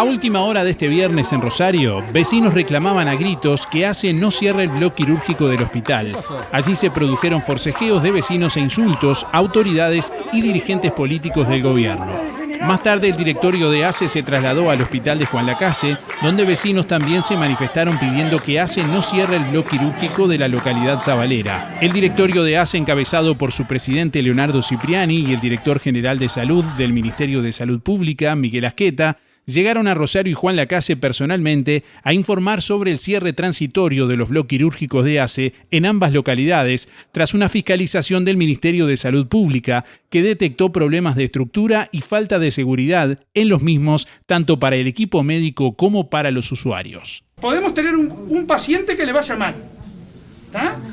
A última hora de este viernes en Rosario, vecinos reclamaban a gritos que ACE no cierre el bloque quirúrgico del hospital. Allí se produjeron forcejeos de vecinos e insultos autoridades y dirigentes políticos del gobierno. Más tarde el directorio de ACE se trasladó al hospital de Juan Lacase, donde vecinos también se manifestaron pidiendo que ACE no cierre el bloque quirúrgico de la localidad zabalera. El directorio de ACE, encabezado por su presidente Leonardo Cipriani y el director general de salud del Ministerio de Salud Pública, Miguel Asqueta, llegaron a Rosario y Juan Lacase personalmente a informar sobre el cierre transitorio de los bloques quirúrgicos de ACE en ambas localidades tras una fiscalización del Ministerio de Salud Pública que detectó problemas de estructura y falta de seguridad en los mismos tanto para el equipo médico como para los usuarios. Podemos tener un, paciente que le vaya mal.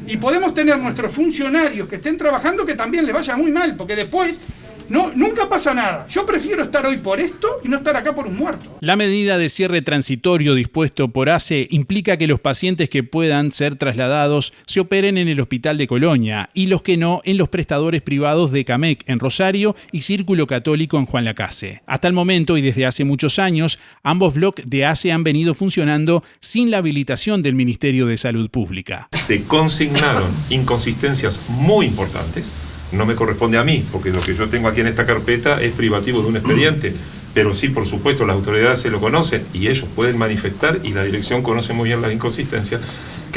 Y podemos tener nuestros funcionarios que estén trabajando que también le vaya muy mal, porque después no, nunca pasa nada. Yo prefiero estar hoy por esto y no estar acá por un muerto. La medida de cierre transitorio dispuesto por ACE implica que los pacientes que puedan ser trasladados se operen en el Hospital de Colonia y los que no en los prestadores privados de CAMEC en Rosario y Círculo Católico en Juan Lacase. Hasta el momento y desde hace muchos años, ambos bloques de ACE han venido funcionando sin la habilitación del Ministerio de Salud Pública. Se consignaron inconsistencias muy importantes no me corresponde a mí, porque lo que yo tengo aquí en esta carpeta es privativo de un expediente. Pero sí, por supuesto, las autoridades se lo conocen y ellos pueden manifestar y la dirección conoce muy bien las inconsistencias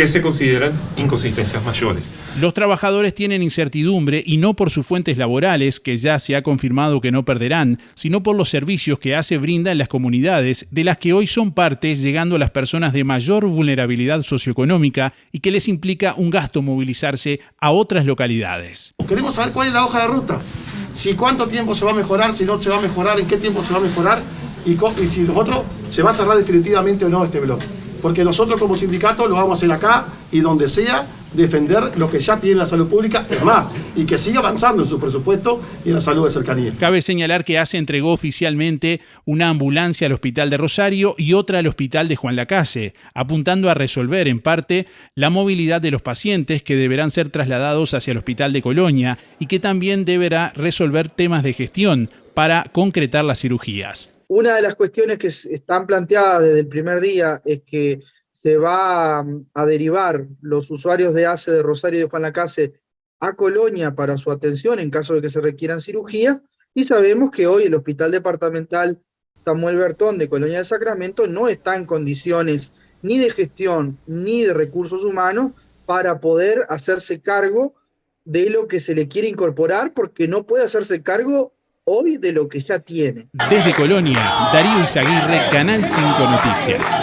que se consideran inconsistencias mayores. Los trabajadores tienen incertidumbre y no por sus fuentes laborales, que ya se ha confirmado que no perderán, sino por los servicios que hace brinda en las comunidades, de las que hoy son partes, llegando a las personas de mayor vulnerabilidad socioeconómica y que les implica un gasto movilizarse a otras localidades. Queremos saber cuál es la hoja de ruta, si cuánto tiempo se va a mejorar, si no se va a mejorar, en qué tiempo se va a mejorar y, y si nosotros se va a cerrar definitivamente o no este bloque porque nosotros como sindicato lo vamos a hacer acá y donde sea defender lo que ya tiene la salud pública, es más, y que siga avanzando en su presupuesto y en la salud de cercanía. Cabe señalar que ACE entregó oficialmente una ambulancia al Hospital de Rosario y otra al Hospital de Juan Lacase, apuntando a resolver en parte la movilidad de los pacientes que deberán ser trasladados hacia el Hospital de Colonia y que también deberá resolver temas de gestión para concretar las cirugías. Una de las cuestiones que están planteadas desde el primer día es que se va a derivar los usuarios de ACE de Rosario y de Juan Lacase a Colonia para su atención en caso de que se requieran cirugías, y sabemos que hoy el Hospital Departamental Samuel Bertón de Colonia del Sacramento no está en condiciones ni de gestión ni de recursos humanos para poder hacerse cargo de lo que se le quiere incorporar, porque no puede hacerse cargo hoy de lo que ya tiene. Desde Colonia, Darío Izaguirre, Canal 5 Noticias.